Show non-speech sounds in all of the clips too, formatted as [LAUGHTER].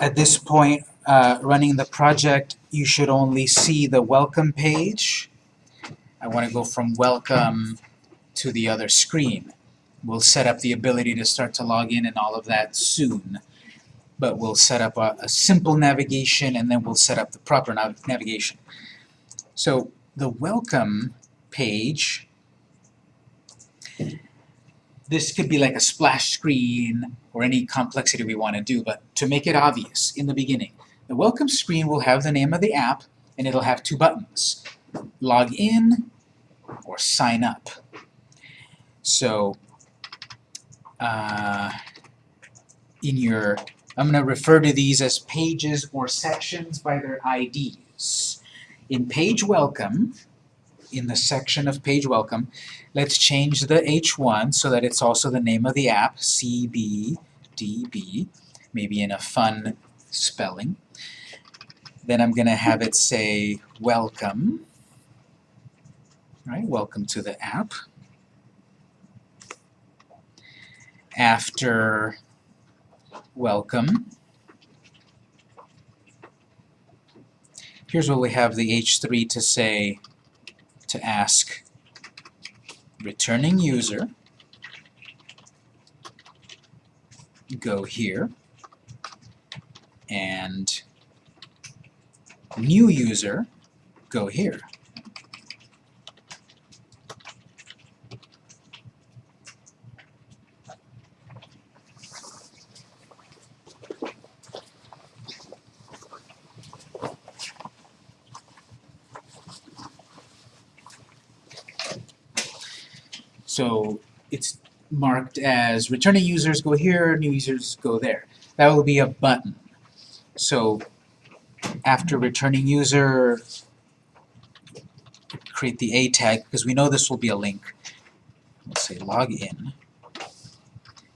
at this point, uh, running the project, you should only see the welcome page. I want to go from welcome to the other screen. We'll set up the ability to start to log in and all of that soon. But we'll set up a, a simple navigation and then we'll set up the proper nav navigation. So the welcome page, this could be like a splash screen or any complexity we want to do, but to make it obvious in the beginning, the welcome screen will have the name of the app and it'll have two buttons, log in or sign up. So uh, in your, I'm going to refer to these as pages or sections by their IDs. In page welcome, in the section of page welcome, let's change the H1 so that it's also the name of the app, CBDB, maybe in a fun spelling. Then I'm going to have it say welcome, right? Welcome to the app. After welcome, here's what we have the H3 to say to ask returning user go here and new user go here. So it's marked as returning users go here, new users go there. That will be a button. So after returning user, create the A tag, because we know this will be a link. Let's say login.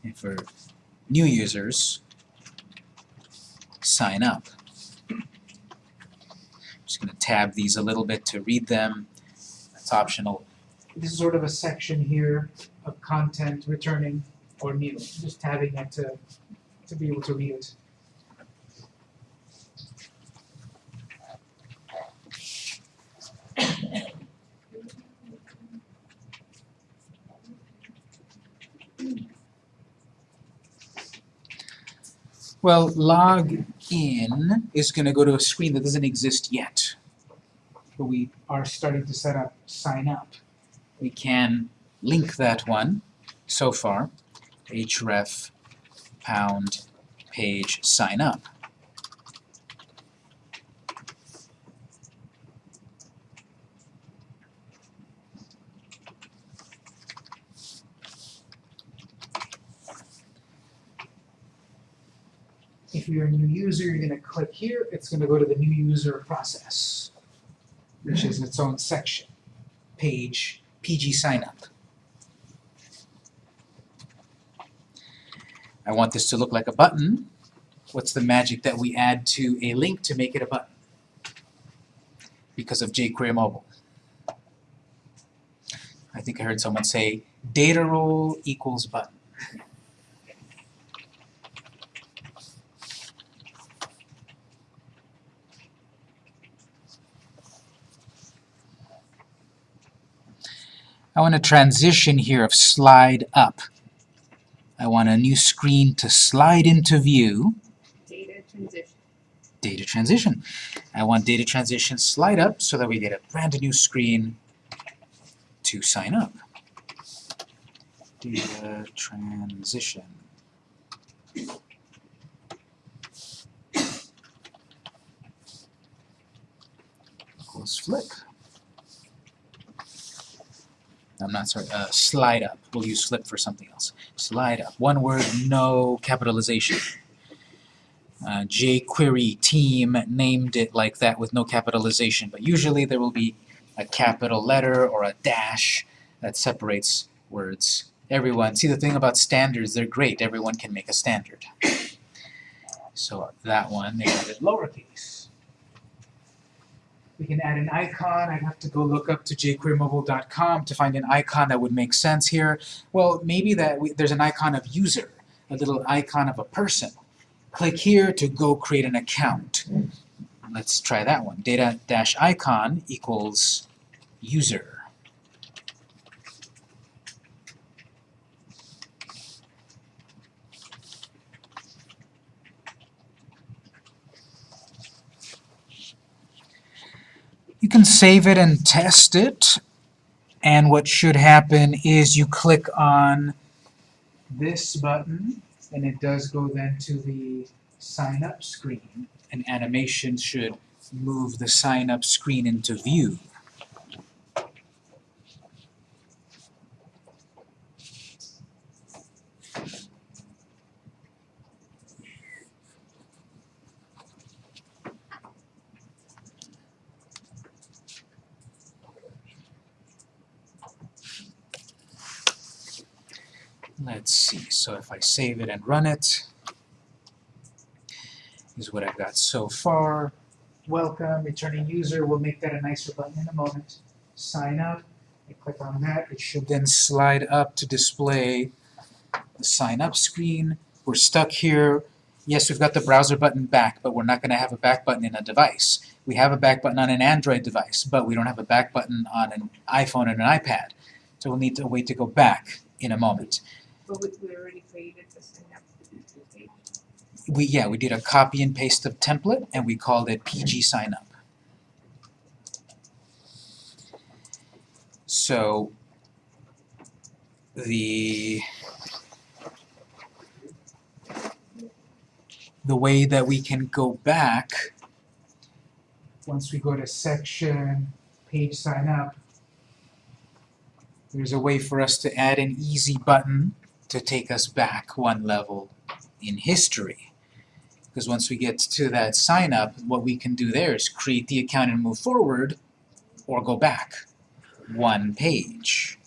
And for new users, sign up. I'm just going to tab these a little bit to read them. That's optional. This is sort of a section here of content returning or new. Just tabbing it to, to be able to read it. Well, log in is going to go to a screen that doesn't exist yet. But we are starting to set up sign up. We can link that one so far, href pound page sign up. If you're a new user, you're going to click here. It's going to go to the new user process, which is its own section, page, PG sign up. I want this to look like a button. What's the magic that we add to a link to make it a button? Because of jQuery Mobile. I think I heard someone say data role equals button. I want a transition here of slide up. I want a new screen to slide into view. Data transition. Data transition. I want data transition slide up so that we get a brand new screen to sign up. Data transition. Equals flip. I'm not sorry, uh, slide up. We'll use flip for something else. Slide up. One word, no capitalization. Uh, jQuery team named it like that with no capitalization, but usually there will be a capital letter or a dash that separates words. Everyone, see the thing about standards, they're great. Everyone can make a standard. So that one, they have it lowercase. We can add an icon. I'd have to go look up to jQueryMobile.com to find an icon that would make sense here. Well, maybe that we, there's an icon of user, a little icon of a person. click here to go create an account. Let's try that one. Data dash icon equals user. You can save it and test it, and what should happen is you click on this button, and it does go then to the sign up screen. An animation should move the sign up screen into view. Let's see, so if I save it and run it, is what I've got so far. Welcome, returning user, we'll make that a nicer button in a moment. Sign up, I click on that, it should then slide up to display the sign up screen. We're stuck here. Yes, we've got the browser button back, but we're not going to have a back button in a device. We have a back button on an Android device, but we don't have a back button on an iPhone and an iPad. So we'll need to wait to go back in a moment. But we, we already created the sign up page. we yeah we did a copy and paste of template and we called it PG sign up. So the the way that we can go back once we go to section page sign up there's a way for us to add an easy button to take us back one level in history. Because once we get to that sign up, what we can do there is create the account and move forward, or go back one page.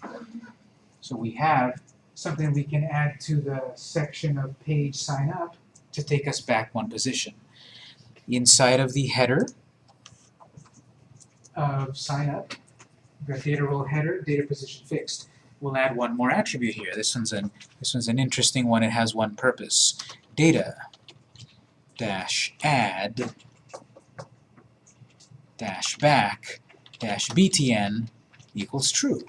So we have something we can add to the section of page sign up to take us back one position. Inside of the header of sign up, got data role header, data position fixed. We'll add one more attribute here. This one's an this one's an interesting one. It has one purpose. Data dash add dash back dash btn equals true.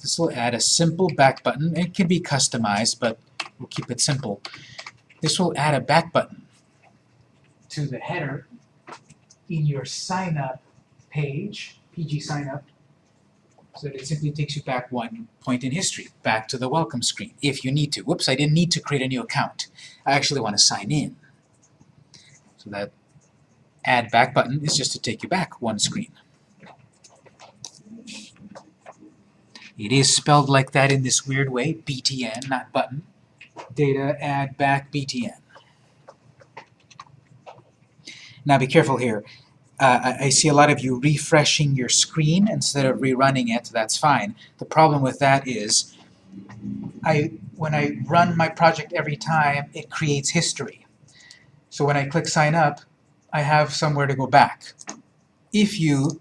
This will add a simple back button. It can be customized, but we'll keep it simple. This will add a back button to the header in your sign up page, PG sign up, so it simply takes you back one point in history, back to the welcome screen, if you need to. Whoops, I didn't need to create a new account. I actually want to sign in. So that add back button is just to take you back one screen. It is spelled like that in this weird way, BTN, not button. Data add back BTN. Now be careful here. Uh, I, see a lot of you refreshing your screen instead of rerunning it. That's fine. The problem with that is I, when I run my project every time, it creates history. So when I click sign up, I have somewhere to go back. If you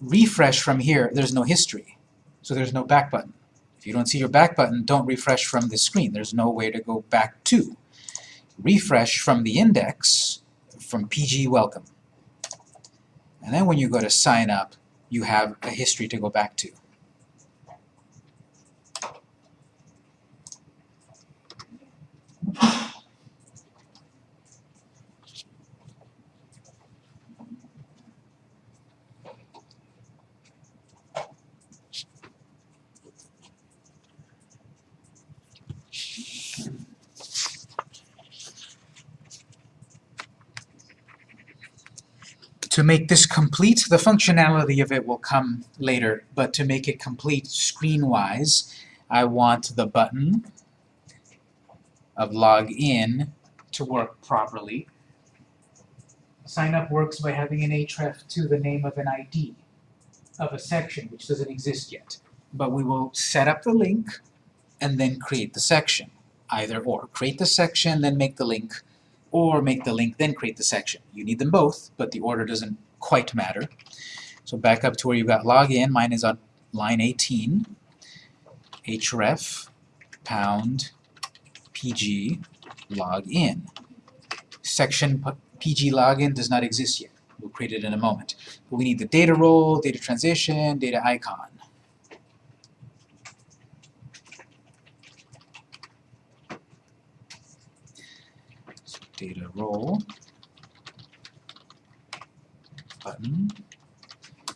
refresh from here, there's no history. So there's no back button. If you don't see your back button, don't refresh from the screen. There's no way to go back to. Refresh from the index, from PG welcome. And then when you go to sign up, you have a history to go back to. To make this complete, the functionality of it will come later, but to make it complete screen-wise, I want the button of login to work properly. Sign up works by having an href to the name of an ID of a section, which doesn't exist yet. But we will set up the link and then create the section, either or. Create the section, then make the link, or make the link, then create the section. You need them both, but the order doesn't quite matter. So back up to where you've got login. Mine is on line 18. href pound pg login. section PG login does not exist yet. We'll create it in a moment. But we need the data role, data transition, data icon. So data role, button,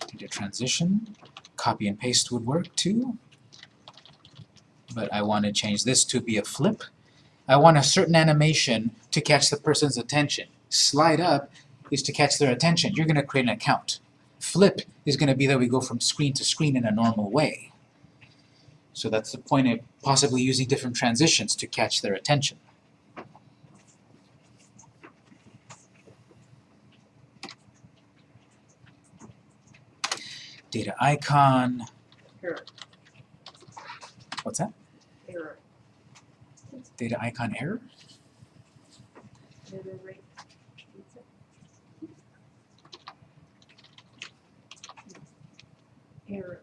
data transition, copy and paste would work too. But I want to change this to be a flip. I want a certain animation to catch the person's attention. Slide up is to catch their attention. You're going to create an account. Flip is going to be that we go from screen to screen in a normal way. So that's the point of possibly using different transitions to catch their attention. Data icon, Error, what's that? error, Data icon error? error rate. Error,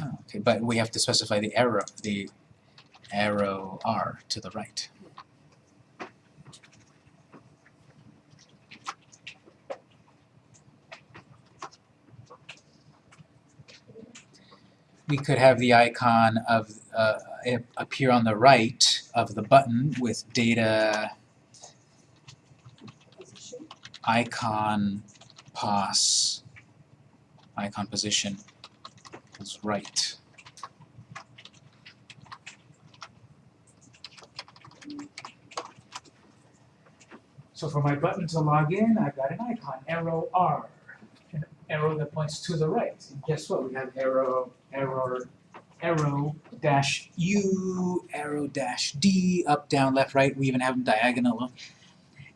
Oh, okay, but we have to specify the arrow, the arrow R to the right. We could have the icon of, uh, appear on the right of the button with data icon pos, icon position is right. So for my button to log in, I've got an icon, arrow R, arrow that points to the right. And guess what? We have arrow, arrow, arrow dash U, arrow dash D, up, down, left, right. We even have them diagonal.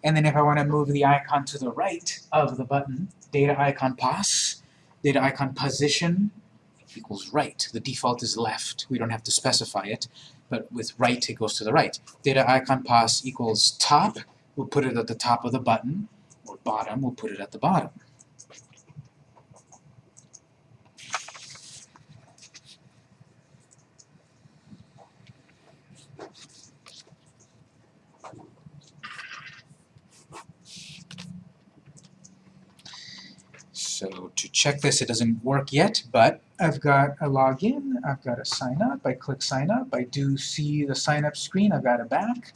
And then if I want to move the icon to the right of the button, data icon pos, data icon position equals right. The default is left. We don't have to specify it, but with right it goes to the right. Data icon pos equals top, we'll put it at the top of the button, or bottom, we'll put it at the bottom. So to check this, it doesn't work yet, but I've got a login, I've got a sign up, I click sign up, I do see the sign up screen, I've got it back.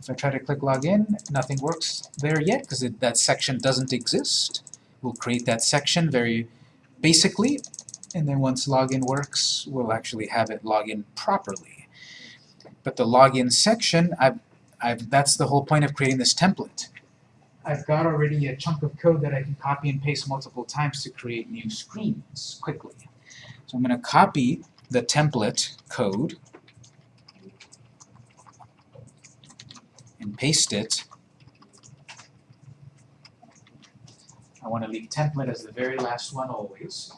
If I try to click login, nothing works there yet because that section doesn't exist. We'll create that section very basically, and then once login works, we'll actually have it login properly. But the login section, I've, I've, that's the whole point of creating this template. I've got already a chunk of code that I can copy and paste multiple times to create new screens quickly. So I'm going to copy the template code and paste it. I want to leave template as the very last one always.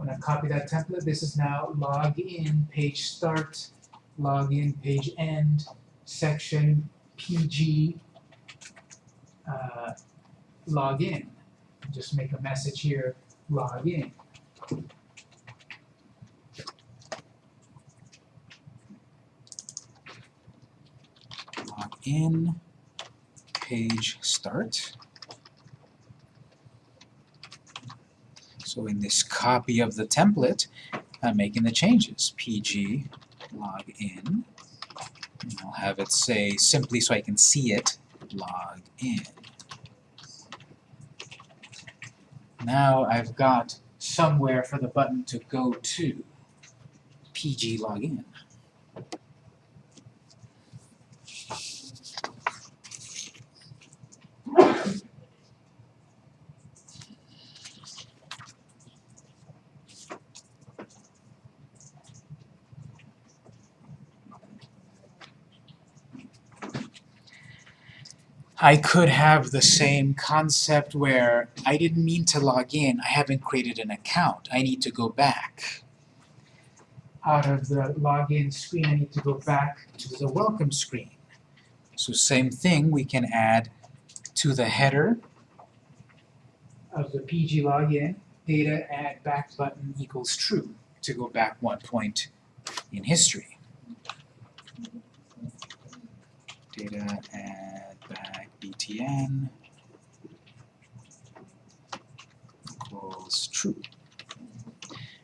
I to copy that template. This is now login, page start, login, page end, section, PG, uh, log in. Just make a message here, log in. Log in, page start. So in this copy of the template, I'm making the changes. PG log in. And I'll have it say simply so I can see it, log in. Now I've got somewhere for the button to go to. PG login. I could have the same concept where I didn't mean to log in, I haven't created an account, I need to go back. Out of the login screen, I need to go back to the welcome screen. So same thing, we can add to the header of the PG login, data add back button equals true to go back one point in history. data add btn equals true.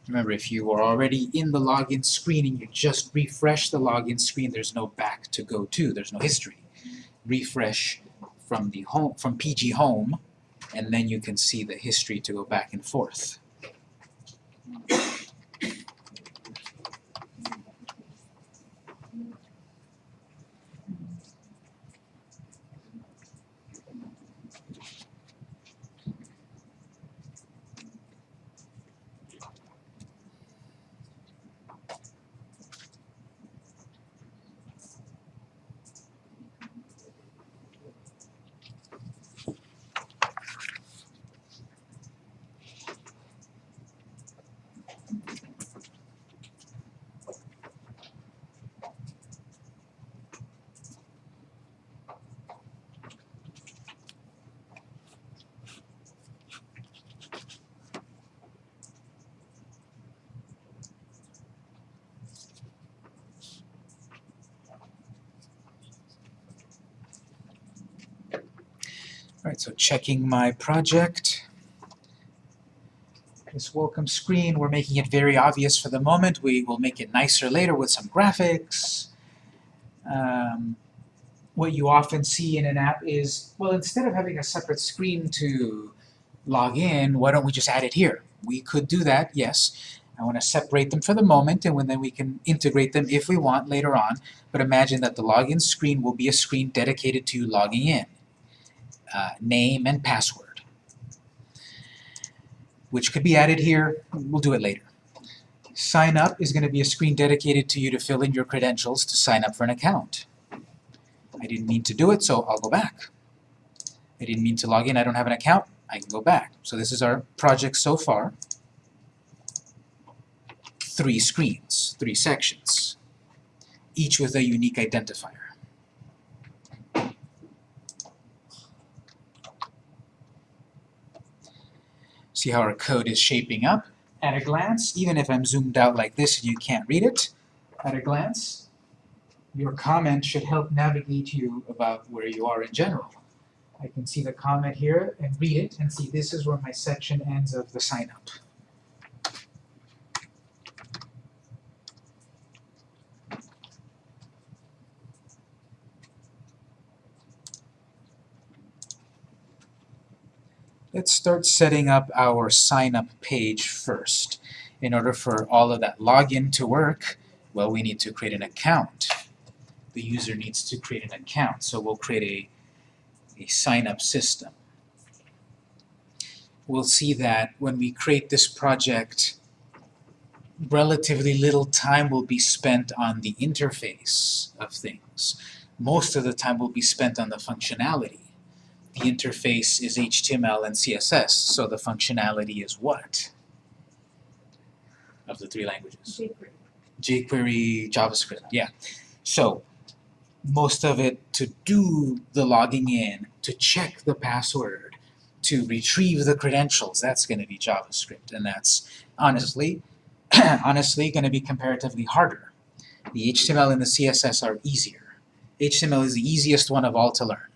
Remember, if you are already in the login screen and you just refresh the login screen, there's no back to go to, there's no history. Refresh from the home from PG home, and then you can see the history to go back and forth. Alright, so checking my project. This welcome screen, we're making it very obvious for the moment. We will make it nicer later with some graphics. Um, what you often see in an app is, well, instead of having a separate screen to log in, why don't we just add it here? We could do that, yes. I want to separate them for the moment, and when then we can integrate them if we want later on. But imagine that the login screen will be a screen dedicated to logging in uh, name and password, which could be added here. We'll do it later. Sign up is going to be a screen dedicated to you to fill in your credentials to sign up for an account. I didn't mean to do it, so I'll go back. I didn't mean to log in, I don't have an account, I can go back. So this is our project so far. Three screens, three sections, each with a unique identifier. See how our code is shaping up. At a glance, even if I'm zoomed out like this and you can't read it, at a glance, your comment should help navigate you about where you are in general. I can see the comment here and read it and see this is where my section ends of the sign up. Let's start setting up our sign up page first. In order for all of that login to work, well, we need to create an account. The user needs to create an account, so we'll create a, a sign up system. We'll see that when we create this project, relatively little time will be spent on the interface of things. Most of the time will be spent on the functionality the interface is HTML and CSS, so the functionality is what? Of the three languages? jQuery. jQuery, JavaScript, yeah. So, most of it to do the logging in, to check the password, to retrieve the credentials, that's going to be JavaScript, and that's honestly, [CLEARS THROAT] honestly going to be comparatively harder. The HTML and the CSS are easier. HTML is the easiest one of all to learn.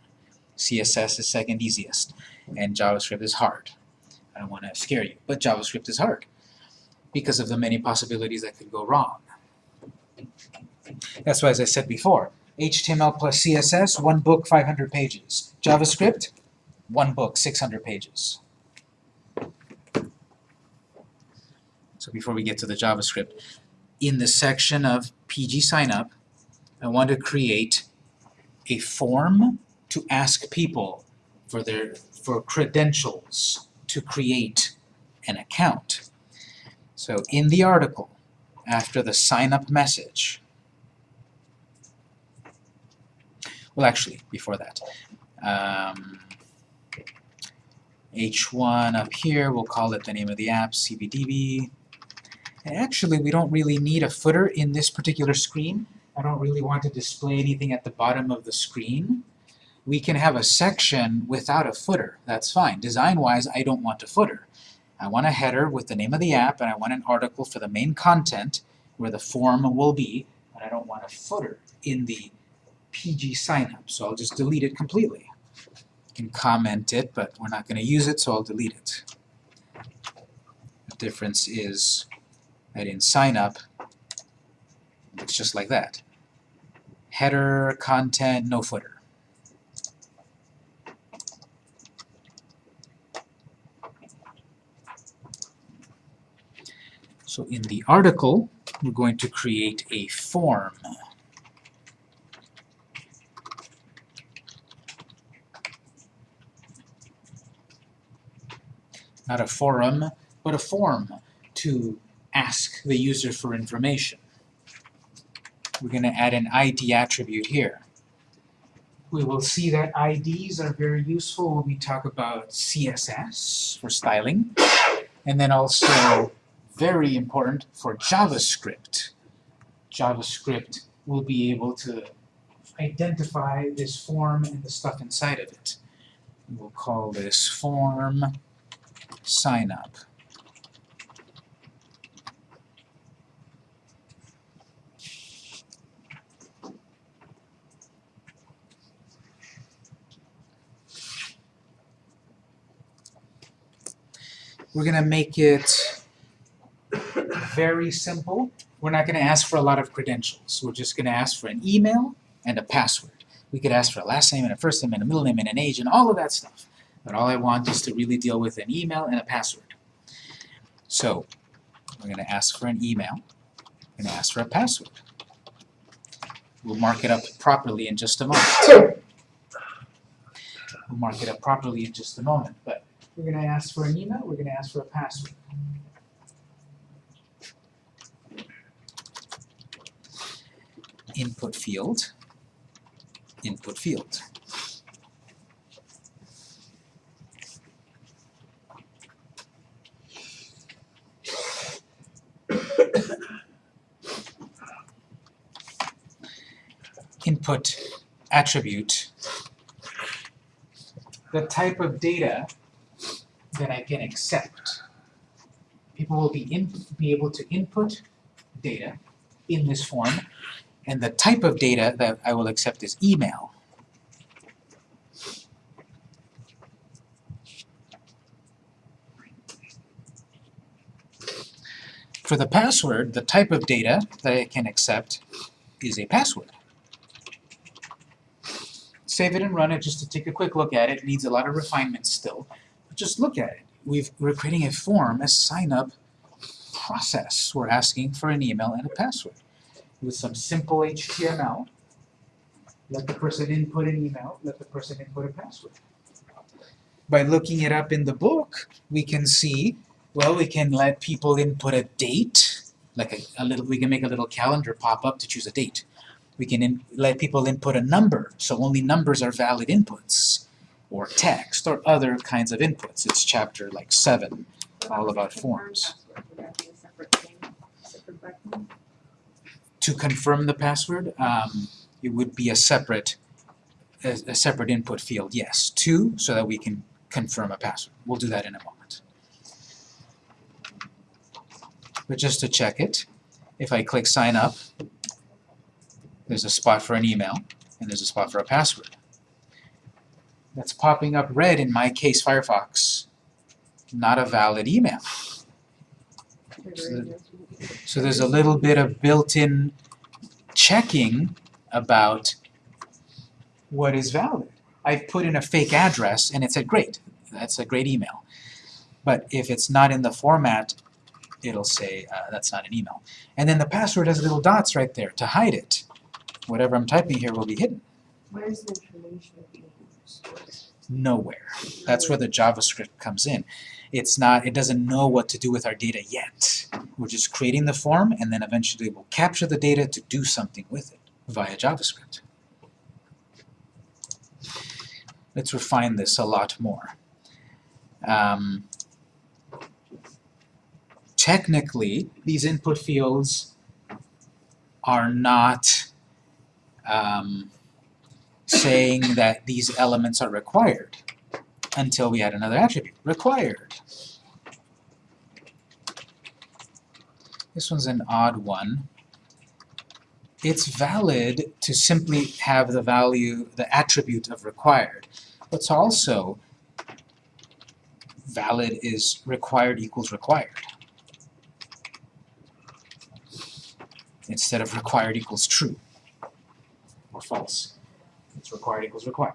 CSS is second easiest, and JavaScript is hard. I don't want to scare you, but JavaScript is hard because of the many possibilities that could go wrong. That's why, as I said before, HTML plus CSS, one book, 500 pages. JavaScript, one book, 600 pages. So before we get to the JavaScript, in the section of PG signup, I want to create a form to ask people for their for credentials to create an account. So in the article, after the sign up message, well actually before that, um, H1 up here, we'll call it the name of the app, CBDB. And actually we don't really need a footer in this particular screen. I don't really want to display anything at the bottom of the screen we can have a section without a footer. That's fine. Design-wise, I don't want a footer. I want a header with the name of the app, and I want an article for the main content where the form will be, but I don't want a footer in the PG signup, so I'll just delete it completely. You can comment it, but we're not going to use it, so I'll delete it. The difference is that in signup, it's just like that. Header, content, no footer. So in the article, we're going to create a form. Not a forum, but a form to ask the user for information. We're going to add an ID attribute here. We will see that IDs are very useful when we talk about CSS for styling, and then also very important for JavaScript. JavaScript will be able to identify this form and the stuff inside of it. We'll call this form sign up. We're gonna make it very simple. We're not gonna ask for a lot of credentials. We're just gonna ask for an email and a password. We could ask for a last name and a first name and a middle name and an age and all of that stuff. But all I want is to really deal with an email and a password. So, we're gonna ask for an email, gonna ask for a password. We'll mark it up properly in just a moment. We'll mark it up properly in just a moment, but we're gonna ask for an email, we're gonna ask for a password. Input field, input field. Input attribute, the type of data that I can accept. People will be in, be able to input data in this form, and the type of data that I will accept is email. For the password, the type of data that I can accept is a password. Save it and run it just to take a quick look at it. It needs a lot of refinement still. But just look at it. We've, we're creating a form, a sign-up process. We're asking for an email and a password with some simple HTML. Let the person input an email, let the person input a password. By looking it up in the book, we can see, well, we can let people input a date, like a, a little, we can make a little calendar pop up to choose a date. We can in, let people input a number, so only numbers are valid inputs, or text, or other kinds of inputs. It's chapter like seven, all about forms. To confirm the password, um, it would be a separate, a, a separate input field, yes. Two, so that we can confirm a password. We'll do that in a moment. But just to check it, if I click sign up, there's a spot for an email, and there's a spot for a password. That's popping up red in my case Firefox. Not a valid email. So So there's a little bit of built-in checking about what is valid. I've put in a fake address and it said, great, that's a great email. But if it's not in the format, it'll say, uh, that's not an email. And then the password has little dots right there to hide it. Whatever I'm typing here will be hidden. Where's the information stored? Nowhere. That's where the JavaScript comes in. It's not, it doesn't know what to do with our data yet. We're just creating the form and then eventually we'll capture the data to do something with it via JavaScript. Let's refine this a lot more. Um, technically, these input fields are not um, saying that these elements are required until we add another attribute, required. This one's an odd one. it's valid to simply have the value, the attribute of required. What's also valid is required equals required. Instead of required equals true or false. It's required equals required.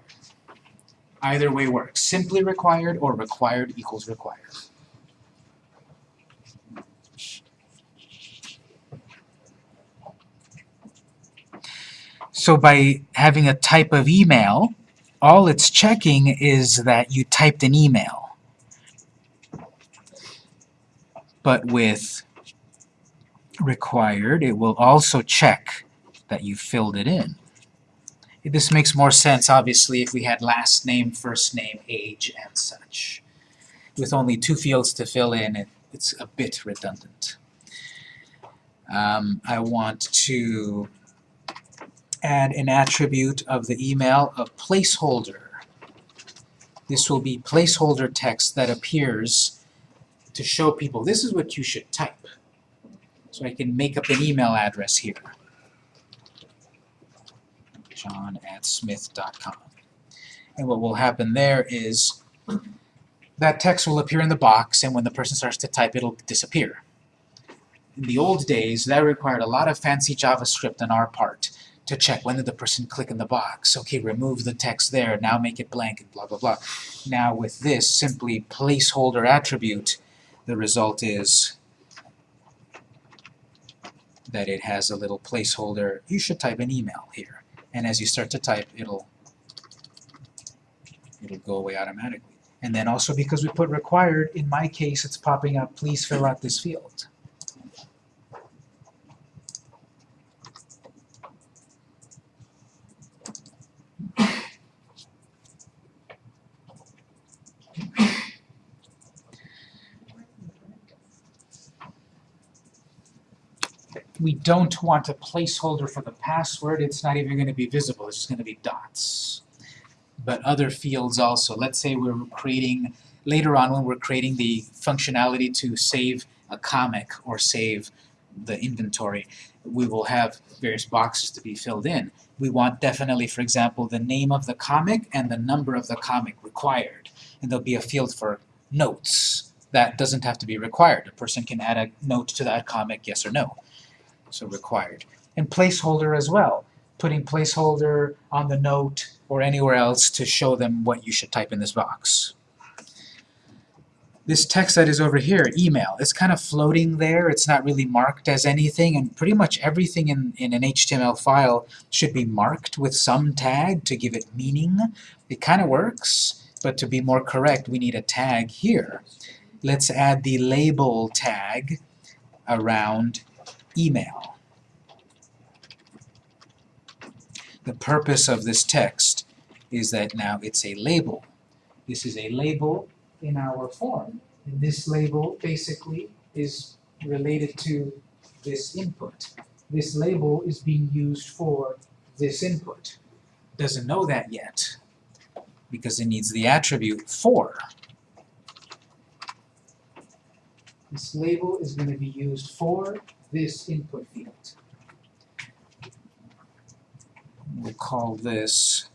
Either way works. Simply required or required equals required. So by having a type of email, all it's checking is that you typed an email. But with required, it will also check that you filled it in. This makes more sense, obviously, if we had last name, first name, age, and such. With only two fields to fill in, it, it's a bit redundant. Um, I want to add an attribute of the email of placeholder. This will be placeholder text that appears to show people this is what you should type. So I can make up an email address here. John at smith.com. And what will happen there is that text will appear in the box and when the person starts to type it'll disappear. In the old days that required a lot of fancy JavaScript on our part to check when did the person click in the box. Okay, remove the text there, now make it blank, and blah, blah, blah. Now with this simply placeholder attribute, the result is that it has a little placeholder. You should type an email here. And as you start to type, it'll it'll go away automatically. And then also because we put required, in my case it's popping up, please fill out this field. We don't want a placeholder for the password, it's not even going to be visible, it's just going to be dots. But other fields also, let's say we're creating, later on when we're creating the functionality to save a comic or save the inventory, we will have various boxes to be filled in. We want definitely, for example, the name of the comic and the number of the comic required. And there'll be a field for notes. That doesn't have to be required. A person can add a note to that comic, yes or no so required. And placeholder as well, putting placeholder on the note or anywhere else to show them what you should type in this box. This text that is over here, email, it's kind of floating there, it's not really marked as anything, and pretty much everything in, in an HTML file should be marked with some tag to give it meaning. It kind of works, but to be more correct, we need a tag here. Let's add the label tag around email. The purpose of this text is that now it's a label. This is a label in our form. And this label basically is related to this input. This label is being used for this input. Doesn't know that yet because it needs the attribute for. This label is going to be used for this input field. We'll call this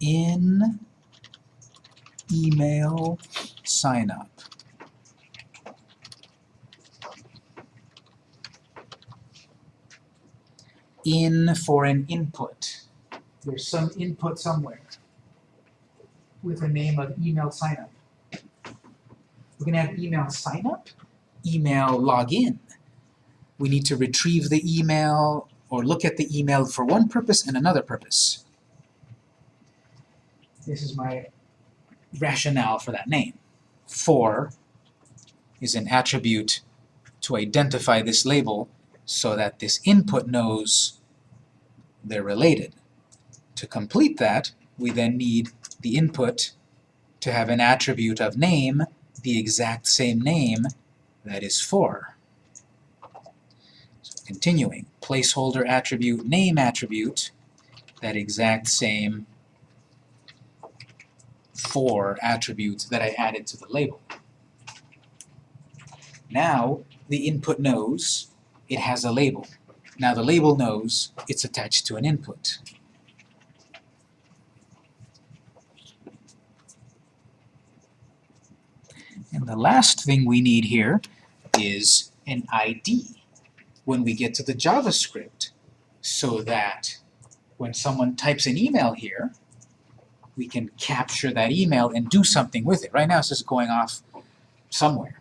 in email sign up. In for an input. There's some input somewhere with the name of email sign up. We're going to have email sign up, email login we need to retrieve the email or look at the email for one purpose and another purpose. This is my rationale for that name. For is an attribute to identify this label so that this input knows they're related. To complete that, we then need the input to have an attribute of name, the exact same name that is for. Continuing, placeholder attribute, name attribute, that exact same for attributes that I added to the label. Now, the input knows it has a label. Now the label knows it's attached to an input. And the last thing we need here is an ID when we get to the JavaScript so that when someone types an email here, we can capture that email and do something with it. Right now it's just going off somewhere.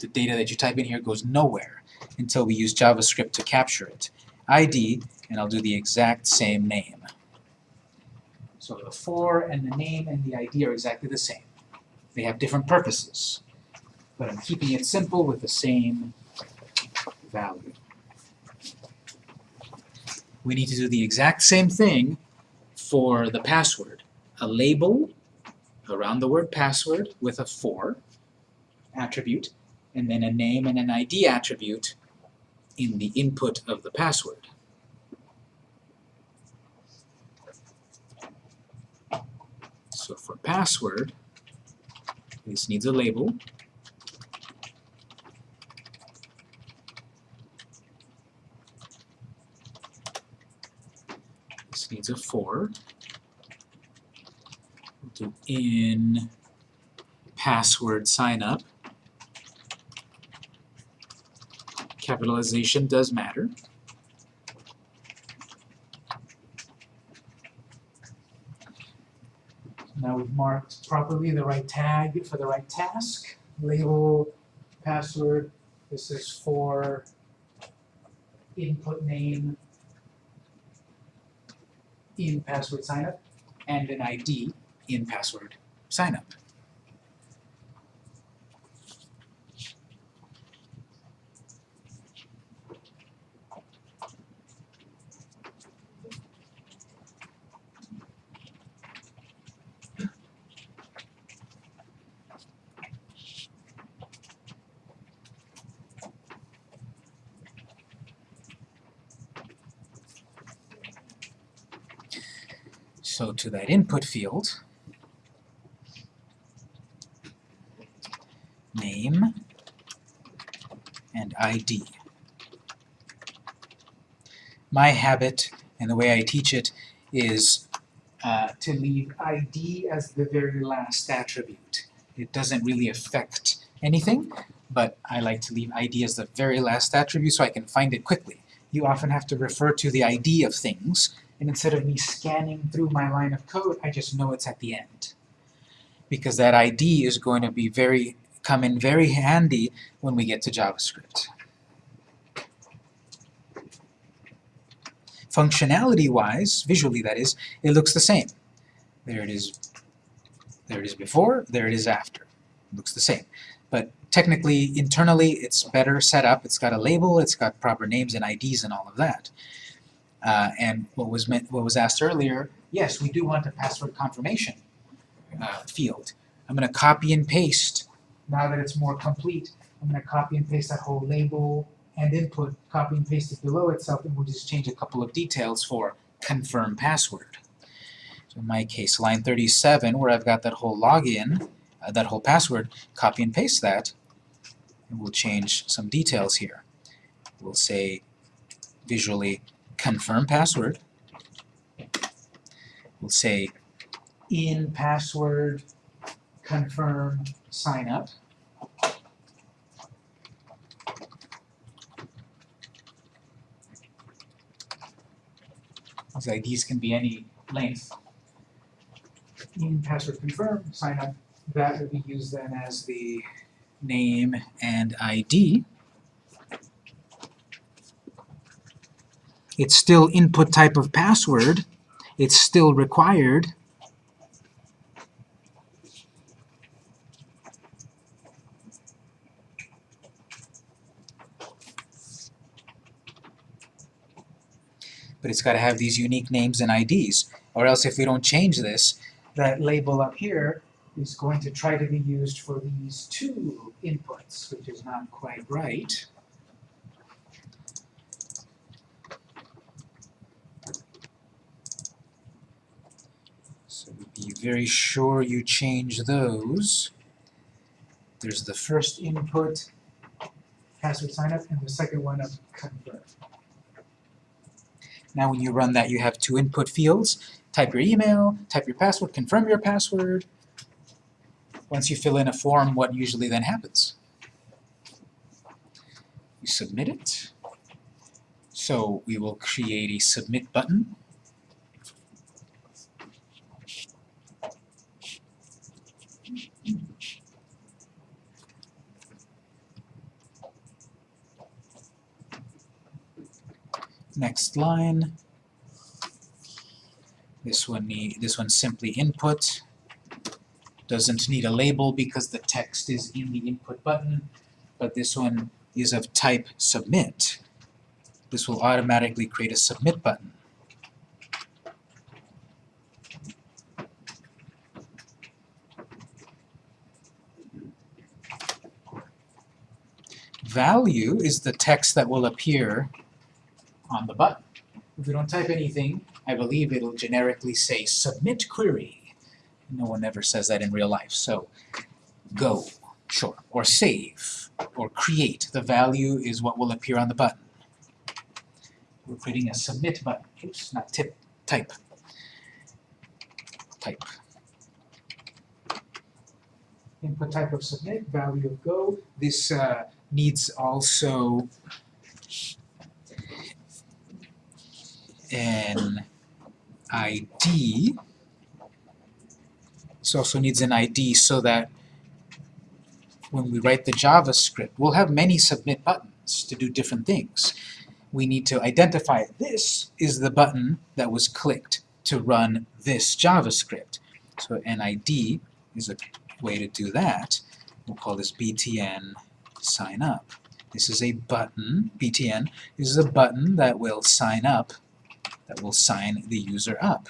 The data that you type in here goes nowhere until we use JavaScript to capture it. ID, and I'll do the exact same name. So the for and the name and the ID are exactly the same. They have different purposes, but I'm keeping it simple with the same value. We need to do the exact same thing for the password. A label around the word password with a for attribute, and then a name and an ID attribute in the input of the password. So for password, this needs a label. Needs a for. We'll do in password sign up. Capitalization does matter. Now we've marked properly the right tag for the right task. Label, password, this is for input name in password signup, and an ID in password signup. So to that input field, name and ID. My habit and the way I teach it is uh, to leave ID as the very last attribute. It doesn't really affect anything, but I like to leave ID as the very last attribute so I can find it quickly. You often have to refer to the ID of things, and instead of me scanning through my line of code, I just know it's at the end. Because that ID is going to be very come in very handy when we get to JavaScript. Functionality-wise, visually that is, it looks the same. There it is, there it is before, there it is after. It looks the same. But technically, internally, it's better set up. It's got a label, it's got proper names and IDs and all of that. Uh, and what was meant, what was asked earlier, yes, we do want a password confirmation uh, field. I'm going to copy and paste, now that it's more complete, I'm going to copy and paste that whole label and input, copy and paste it below itself, and we'll just change a couple of details for confirm password. So in my case, line 37, where I've got that whole login, uh, that whole password, copy and paste that, and we'll change some details here. We'll say visually confirm password. We'll say in password confirm sign up. These IDs can be any length. In password confirm sign up, that will be used then as the name and ID. It's still input type of password. It's still required. But it's got to have these unique names and IDs. Or else if we don't change this, that label up here is going to try to be used for these two inputs, which is not quite right. So be very sure you change those. There's the first input, password sign up, and the second one of confirm. Now when you run that, you have two input fields. Type your email, type your password, confirm your password. Once you fill in a form, what usually then happens? You submit it. So we will create a submit button. Line. This one need this one simply input. Doesn't need a label because the text is in the input button, but this one is of type submit. This will automatically create a submit button. Value is the text that will appear on the button. If we don't type anything, I believe it'll generically say submit query. No one ever says that in real life, so go, sure, or save, or create. The value is what will appear on the button. We're creating a submit button. Oops, not tip, type. Type. Input type of submit, value of go. This uh, needs also an ID. This also needs an ID so that when we write the JavaScript, we'll have many submit buttons to do different things. We need to identify this is the button that was clicked to run this JavaScript. So an ID is a way to do that. We'll call this btn sign up. This is a button, btn, this is a button that will sign up that will sign the user up.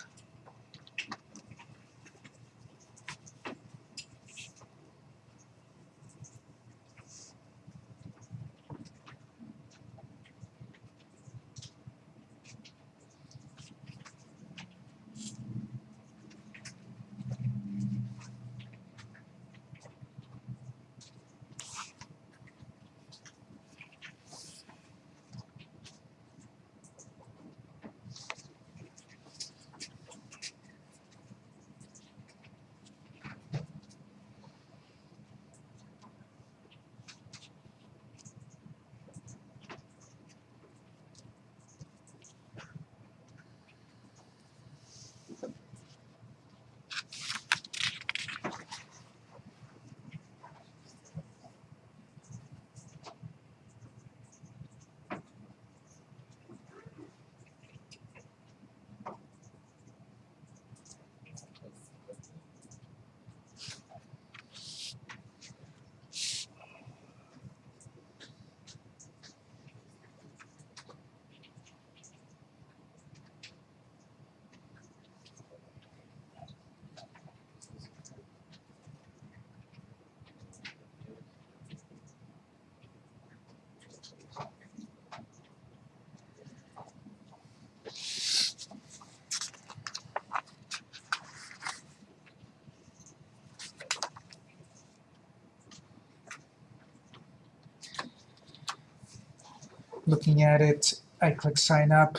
Looking at it, I click sign up.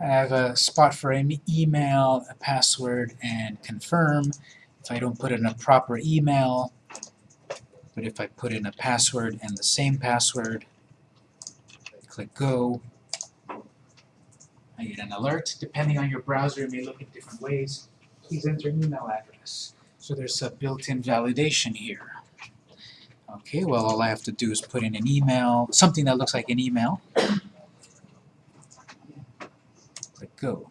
I have a spot for an email, a password, and confirm. If I don't put in a proper email, but if I put in a password and the same password, click go, I get an alert. Depending on your browser, it may look in different ways. Please enter an email address. So there's a built-in validation here. Okay, well all I have to do is put in an email, something that looks like an email. Click go.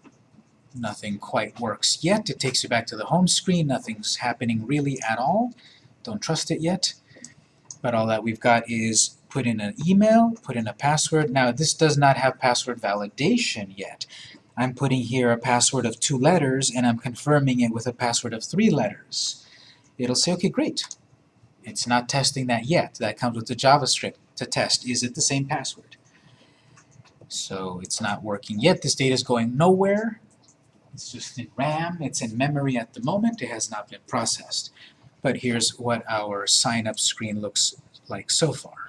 Nothing quite works yet. It takes you back to the home screen. Nothing's happening really at all. Don't trust it yet. But all that we've got is put in an email, put in a password. Now this does not have password validation yet. I'm putting here a password of two letters and I'm confirming it with a password of three letters. It'll say, okay, great. It's not testing that yet. That comes with the JavaScript to test. Is it the same password? So it's not working yet. This data is going nowhere. It's just in RAM. It's in memory at the moment. It has not been processed. But here's what our sign-up screen looks like so far.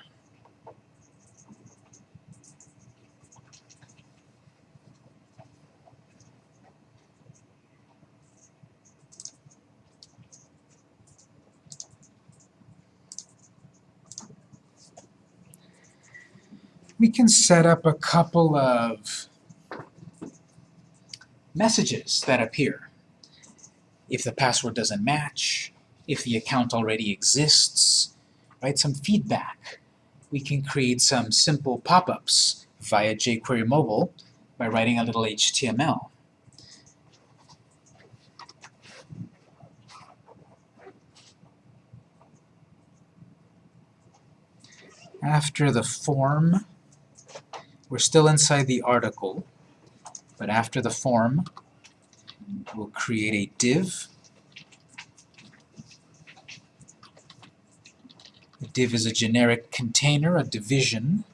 We can set up a couple of messages that appear. If the password doesn't match, if the account already exists, right? Some feedback. We can create some simple pop-ups via jQuery Mobile by writing a little HTML. After the form, we're still inside the article, but after the form, we'll create a div. A div is a generic container, a division.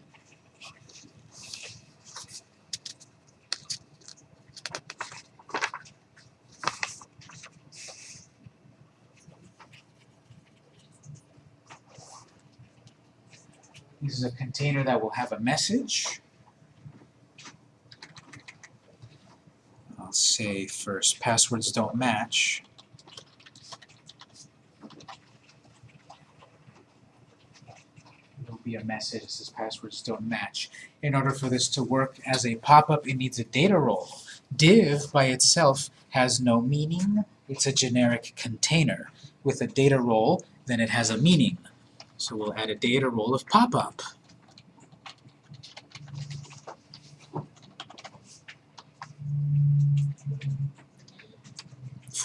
This is a container that will have a message. I'll say first, passwords don't match. There'll be a message that says passwords don't match. In order for this to work as a pop-up, it needs a data role. Div by itself has no meaning. It's a generic container. With a data role, then it has a meaning. So we'll add a data role of pop-up.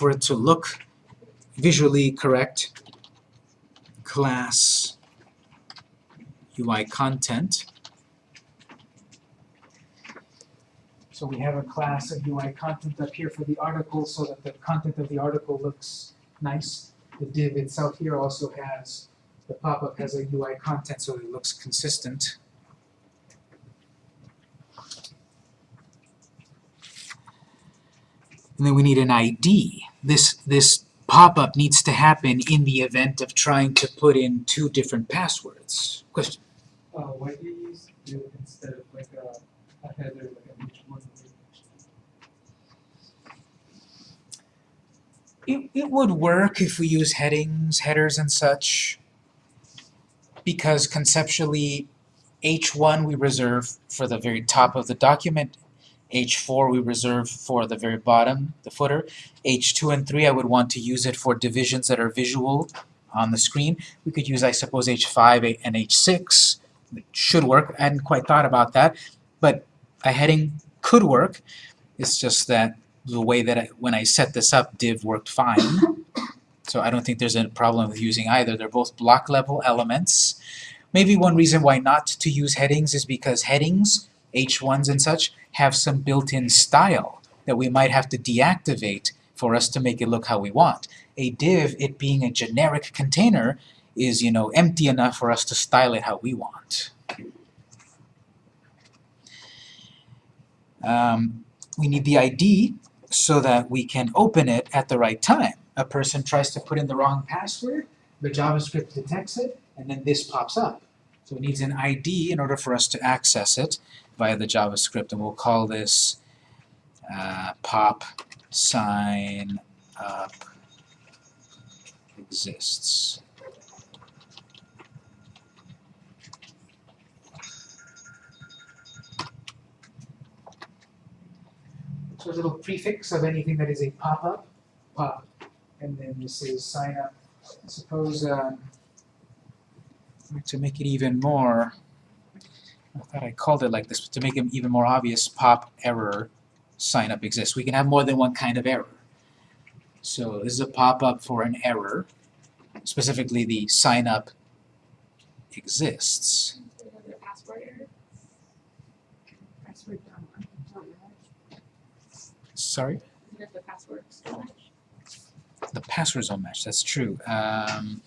For it to look visually correct, class UI content. So we have a class of UI content up here for the article so that the content of the article looks nice. The div itself here also has the pop-up has a UI content so it looks consistent. And then we need an ID. This, this pop-up needs to happen in the event of trying to put in two different passwords. Question? Uh, why do you use div instead of like a, a header, like a one? It, it would work if we use headings, headers and such, because conceptually H1 we reserve for the very top of the document, H4 we reserve for the very bottom, the footer, H2 and 3 I would want to use it for divisions that are visual on the screen. We could use, I suppose, H5 and H6. It should work. I hadn't quite thought about that, but a heading could work. It's just that the way that I, when I set this up, div worked fine. [COUGHS] So I don't think there's a problem with using either. They're both block level elements. Maybe one reason why not to use headings is because headings, H1s and such, have some built-in style that we might have to deactivate for us to make it look how we want. A div, it being a generic container, is, you know, empty enough for us to style it how we want. Um, we need the ID so that we can open it at the right time. A person tries to put in the wrong password, the JavaScript detects it, and then this pops up. So it needs an ID in order for us to access it via the JavaScript, and we'll call this uh, pop sign up exists. So a little prefix of anything that is a pop-up, pop, and then this is sign up. Suppose um, to make it even more, I thought I called it like this, but to make it even more obvious, pop error sign up exists. We can have more than one kind of error. So this is a pop-up for an error, specifically the sign up exists. Another password error. Password don't. Sorry? The match? The passwords don't match, that's true. Um,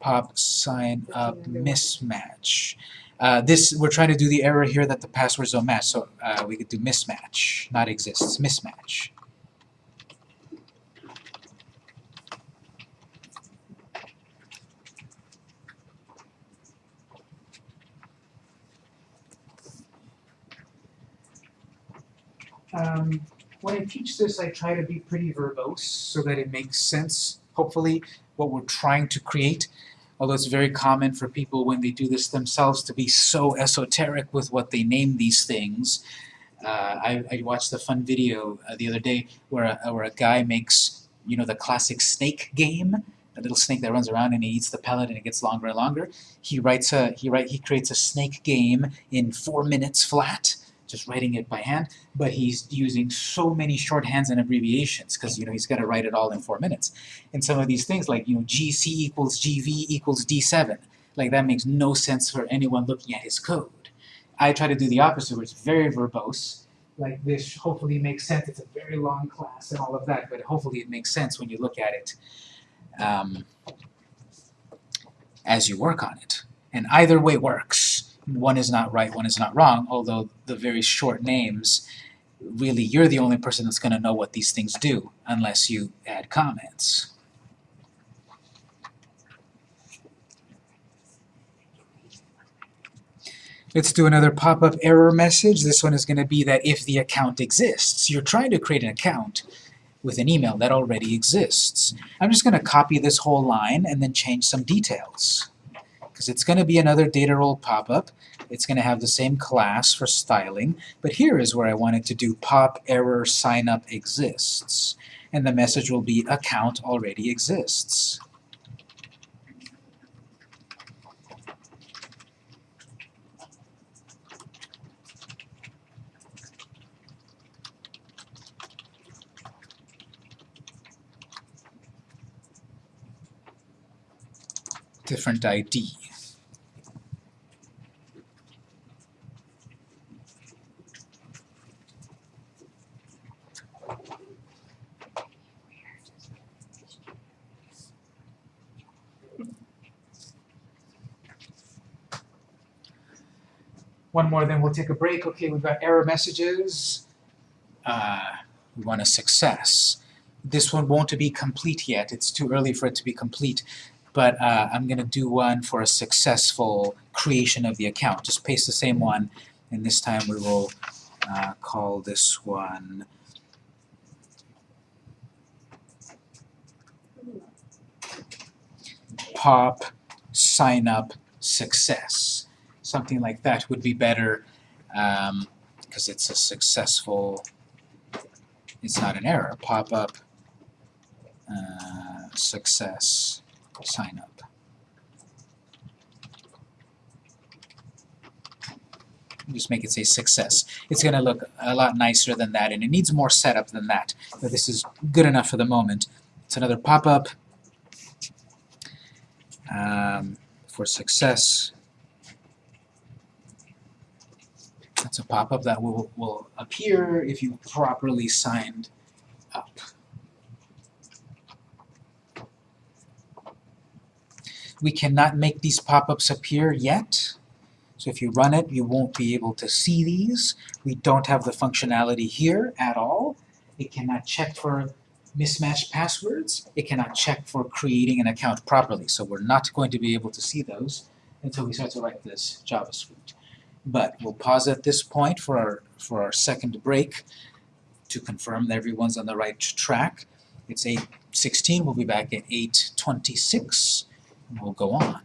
pop sign up mismatch. Uh, this, we're trying to do the error here that the passwords don't match, so uh, we could do mismatch, not exists, mismatch. Um, when I teach this, I try to be pretty verbose so that it makes sense, hopefully, what we're trying to create. Although it's very common for people when they do this themselves to be so esoteric with what they name these things. Uh, I, I watched a fun video uh, the other day where a, where a guy makes, you know, the classic snake game, a little snake that runs around and he eats the pellet and it gets longer and longer. He writes a he write he creates a snake game in four minutes flat, just writing it by hand. But he's using so many shorthands and abbreviations because you know he's got to write it all in four minutes. And some of these things like you know GC equals GV equals D7, like that makes no sense for anyone looking at his code. I try to do the opposite, where it's very verbose. Like this hopefully makes sense. It's a very long class and all of that, but hopefully it makes sense when you look at it um, as you work on it. And either way works. One is not right, one is not wrong, although the very short names, really you're the only person that's going to know what these things do, unless you add comments. Let's do another pop-up error message. This one is going to be that if the account exists. You're trying to create an account with an email that already exists. I'm just going to copy this whole line and then change some details. Because it's going to be another data role pop-up. It's going to have the same class for styling, but here is where I wanted to do pop error sign up exists. And the message will be account already exists. different ID. One more, then we'll take a break. Okay, we've got error messages. Uh, we want a success. This one won't be complete yet. It's too early for it to be complete but uh, I'm going to do one for a successful creation of the account. Just paste the same one, and this time we will uh, call this one pop sign up success. Something like that would be better because um, it's a successful, it's not an error, pop up uh, success sign up. Just make it say success. It's going to look a lot nicer than that, and it needs more setup than that. But this is good enough for the moment. It's another pop-up um, for success. It's a pop-up that will, will appear if you properly signed up. We cannot make these pop-ups appear yet. So if you run it, you won't be able to see these. We don't have the functionality here at all. It cannot check for mismatched passwords. It cannot check for creating an account properly. So we're not going to be able to see those until we start to write this JavaScript. But we'll pause at this point for our, for our second break to confirm that everyone's on the right track. It's 8.16. We'll be back at 8.26 and we'll go on.